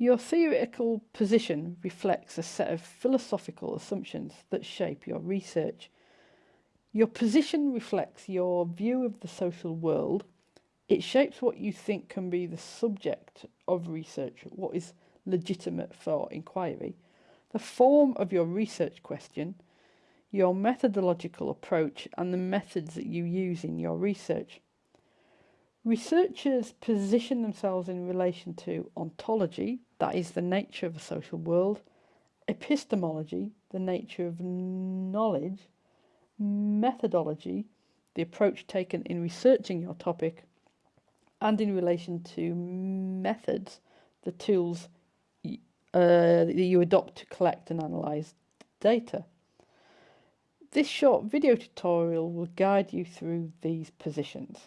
Your theoretical position reflects a set of philosophical assumptions that shape your research. Your position reflects your view of the social world. It shapes what you think can be the subject of research, what is legitimate for inquiry, the form of your research question, your methodological approach, and the methods that you use in your research. Researchers position themselves in relation to ontology, that is the nature of a social world, epistemology, the nature of knowledge, methodology, the approach taken in researching your topic, and in relation to methods, the tools uh, that you adopt to collect and analyse data. This short video tutorial will guide you through these positions.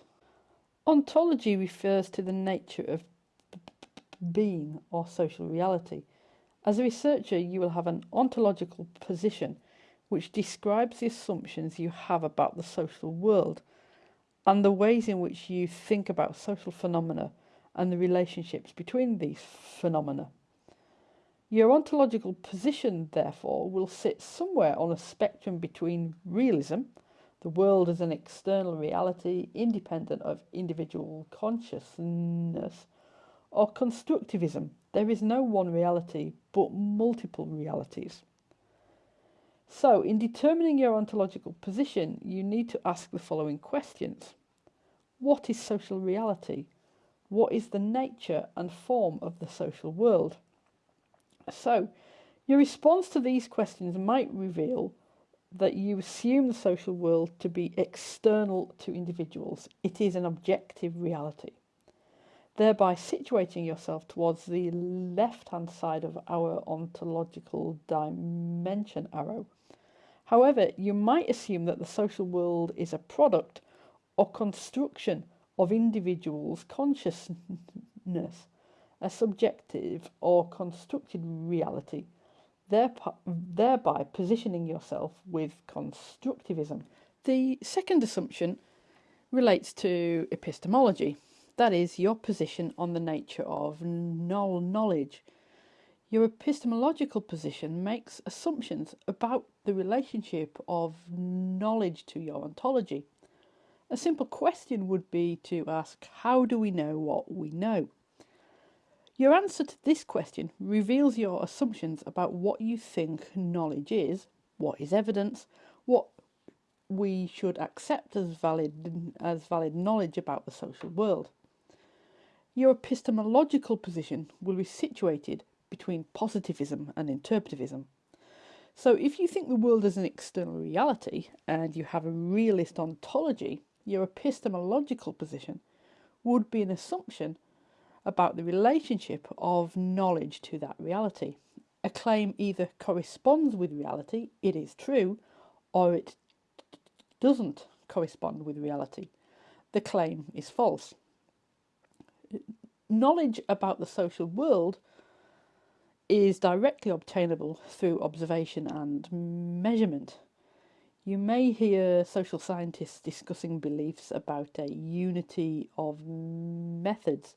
Ontology refers to the nature of being or social reality. As a researcher, you will have an ontological position which describes the assumptions you have about the social world and the ways in which you think about social phenomena and the relationships between these phenomena. Your ontological position, therefore, will sit somewhere on a spectrum between realism, the world as an external reality independent of individual consciousness, or constructivism, there is no one reality but multiple realities. So, in determining your ontological position, you need to ask the following questions What is social reality? What is the nature and form of the social world? So, your response to these questions might reveal that you assume the social world to be external to individuals. It is an objective reality thereby situating yourself towards the left hand side of our ontological dimension arrow. However, you might assume that the social world is a product or construction of individuals' consciousness, a subjective or constructed reality, thereby positioning yourself with constructivism. The second assumption relates to epistemology that is, your position on the nature of null knowledge. Your epistemological position makes assumptions about the relationship of knowledge to your ontology. A simple question would be to ask, How do we know what we know? Your answer to this question reveals your assumptions about what you think knowledge is, what is evidence, what we should accept as valid as valid knowledge about the social world. Your epistemological position will be situated between positivism and interpretivism. So, if you think the world is an external reality and you have a realist ontology, your epistemological position would be an assumption about the relationship of knowledge to that reality. A claim either corresponds with reality, it is true, or it doesn't correspond with reality. The claim is false knowledge about the social world is directly obtainable through observation and measurement. You may hear social scientists discussing beliefs about a unity of methods,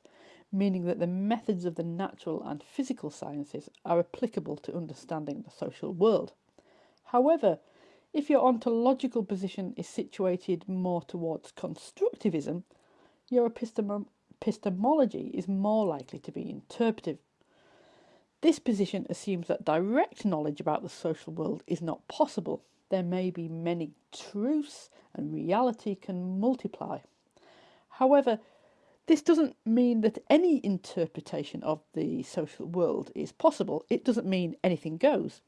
meaning that the methods of the natural and physical sciences are applicable to understanding the social world. However, if your ontological position is situated more towards constructivism, your epistem epistemology is more likely to be interpretive. This position assumes that direct knowledge about the social world is not possible. There may be many truths and reality can multiply. However, this doesn't mean that any interpretation of the social world is possible. It doesn't mean anything goes.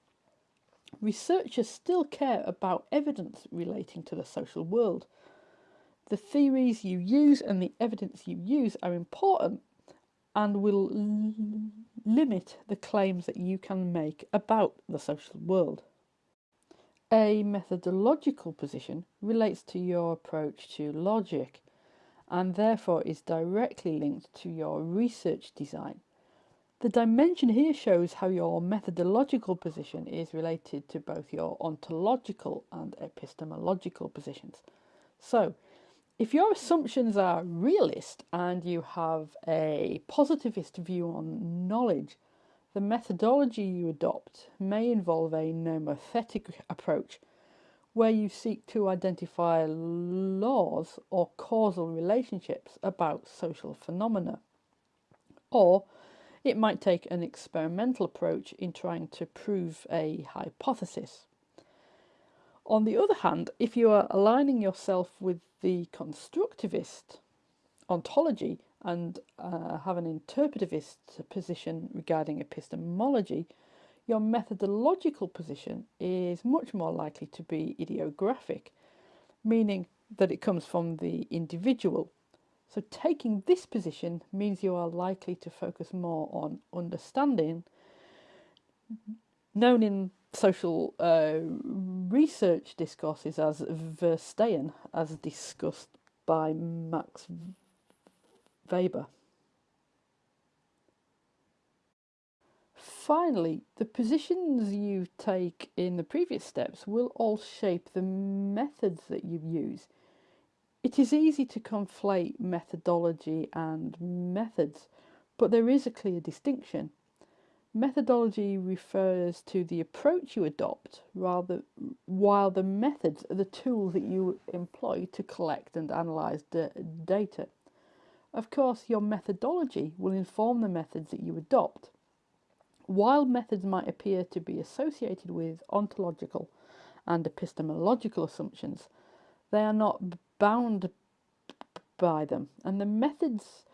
Researchers still care about evidence relating to the social world. The theories you use and the evidence you use are important and will limit the claims that you can make about the social world. A methodological position relates to your approach to logic and therefore is directly linked to your research design. The dimension here shows how your methodological position is related to both your ontological and epistemological positions. So, if your assumptions are realist and you have a positivist view on knowledge, the methodology you adopt may involve a nomothetic approach where you seek to identify laws or causal relationships about social phenomena. Or it might take an experimental approach in trying to prove a hypothesis. On the other hand, if you are aligning yourself with the constructivist ontology and uh, have an interpretivist position regarding epistemology, your methodological position is much more likely to be idiographic, meaning that it comes from the individual. So, taking this position means you are likely to focus more on understanding, known in social uh, research discourses as Verstehen, as discussed by Max Weber. Finally, the positions you take in the previous steps will all shape the methods that you use. It is easy to conflate methodology and methods, but there is a clear distinction. Methodology refers to the approach you adopt, rather, while the methods are the tools that you employ to collect and analyze data. Of course, your methodology will inform the methods that you adopt. While methods might appear to be associated with ontological and epistemological assumptions, they are not bound by them, and the methods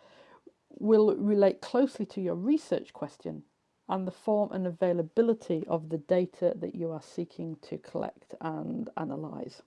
will relate closely to your research question and the form and availability of the data that you are seeking to collect and analyse.